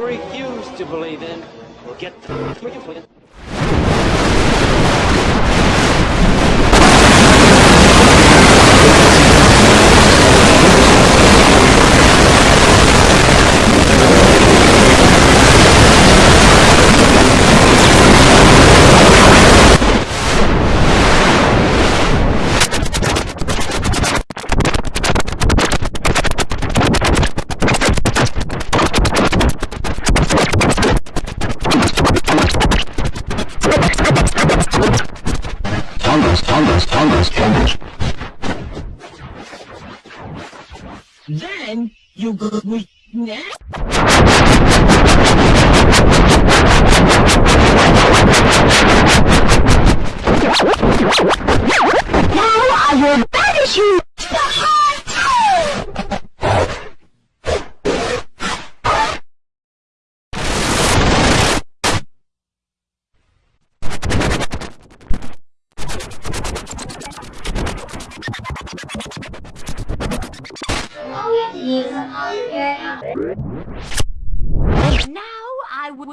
refuse to believe in. Will get the... Tongas, tongas, tongas, tongas. Now I would...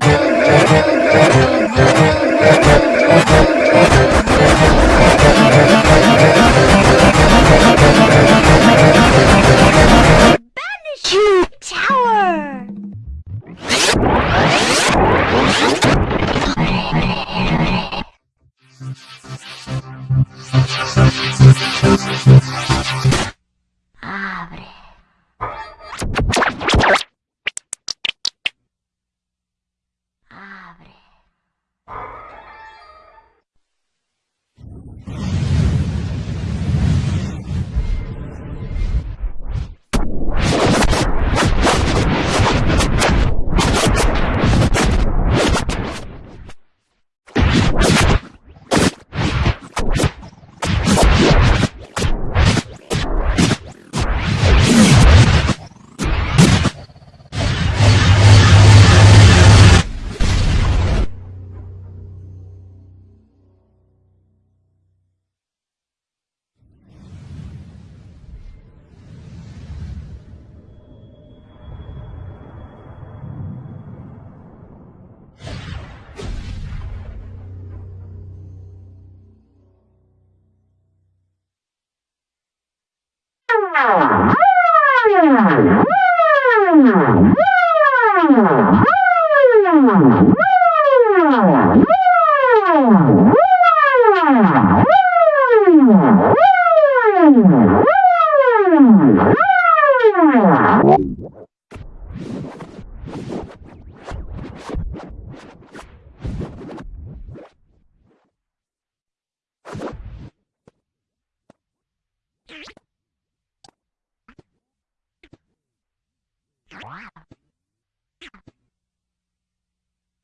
Oh,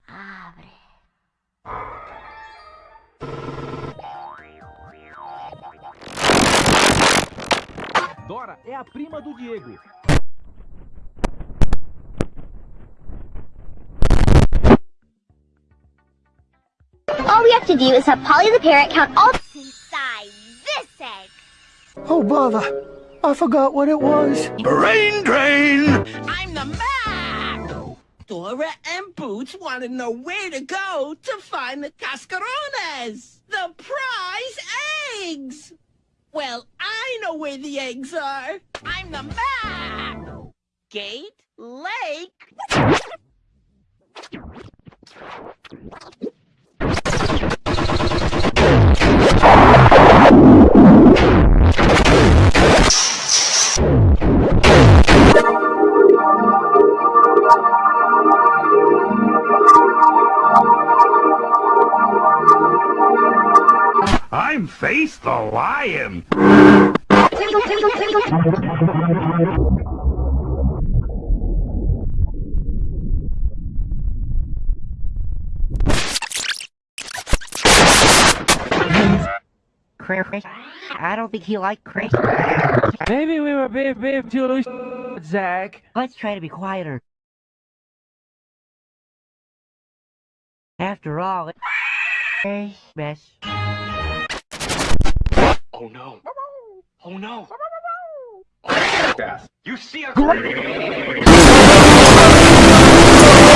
Abre. Dora é a prima do Diego. All we have to do is have Polly the parrot count all Inside this egg. Oh, bother. I forgot what it was. Brain drain! I'm the Map! Dora and Boots want to know where to go to find the cascarones, the prize eggs! Well, I know where the eggs are. I'm the Map! Gate Lake. I'm Face the Lion. Chris, I don't think he liked Chris. Maybe we were being, being too loose, Zach. Let's try to be quieter. After all, it's a mess. Oh no. Oh no. You see a-